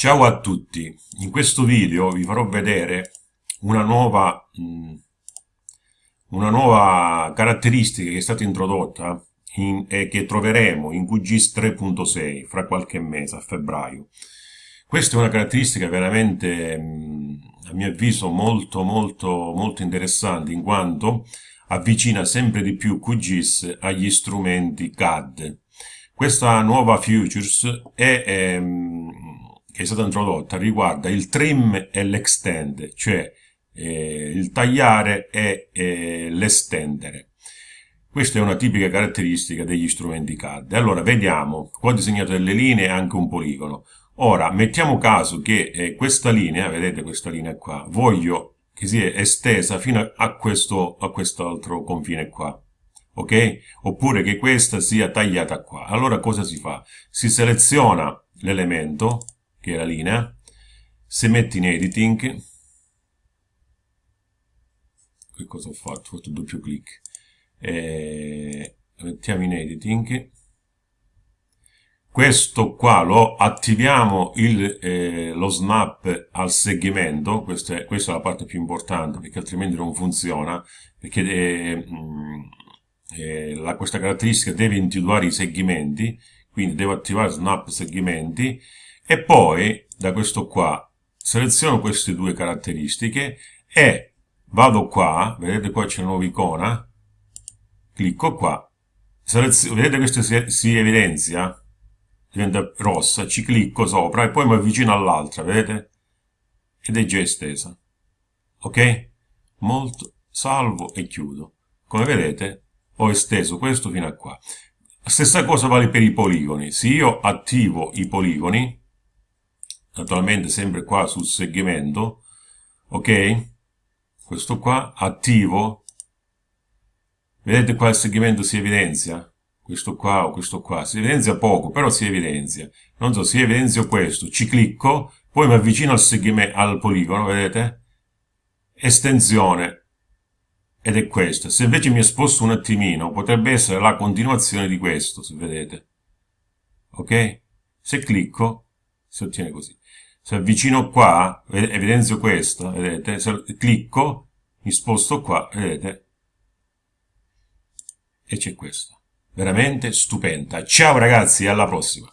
Ciao a tutti, in questo video vi farò vedere una nuova, mh, una nuova caratteristica che è stata introdotta in, e che troveremo in QGIS 3.6 fra qualche mese, a febbraio. Questa è una caratteristica veramente, mh, a mio avviso, molto molto molto interessante in quanto avvicina sempre di più QGIS agli strumenti CAD. Questa nuova Futures è... Ehm, che è stata introdotta riguarda il trim e l'extend, cioè eh, il tagliare e eh, l'estendere. Questa è una tipica caratteristica degli strumenti CAD. Allora, vediamo, qua ho disegnato delle linee e anche un poligono. Ora, mettiamo caso che eh, questa linea, vedete questa linea qua, voglio che sia estesa fino a, questo, a quest'altro confine qua. Ok? Oppure che questa sia tagliata qua. Allora cosa si fa? Si seleziona l'elemento, che è la linea, se metti in editing, che cosa ho fatto? Ho fatto doppio clic, eh, mettiamo in editing, questo qua lo attiviamo il, eh, lo snap al segmento, questa è, questa è, la parte più importante perché altrimenti non funziona, perché eh, eh, la, questa caratteristica deve individuare i segmenti, quindi devo attivare snap segmenti e poi da questo qua seleziono queste due caratteristiche e vado qua, vedete qua c'è una nuova icona, clicco qua, vedete questo si, si evidenzia, diventa rossa, ci clicco sopra e poi mi avvicino all'altra, vedete? Ed è già estesa. Ok? Molto, salvo e chiudo. Come vedete ho esteso questo fino a qua. Stessa cosa vale per i poligoni. Se io attivo i poligoni, naturalmente sempre qua sul segmento, ok? Questo qua, attivo, vedete qua il segmento si evidenzia? Questo qua o questo qua, si evidenzia poco, però si evidenzia. Non so, si evidenzia questo, ci clicco, poi mi avvicino al, segmento, al poligono, vedete? Estensione, ed è questo. Se invece mi sposto un attimino, potrebbe essere la continuazione di questo, se vedete. Ok? Se clicco, si ottiene così. Se avvicino qua, evidenzio questa, vedete? Se clicco, mi sposto qua, vedete? E c'è questa. Veramente stupenda. Ciao ragazzi, alla prossima!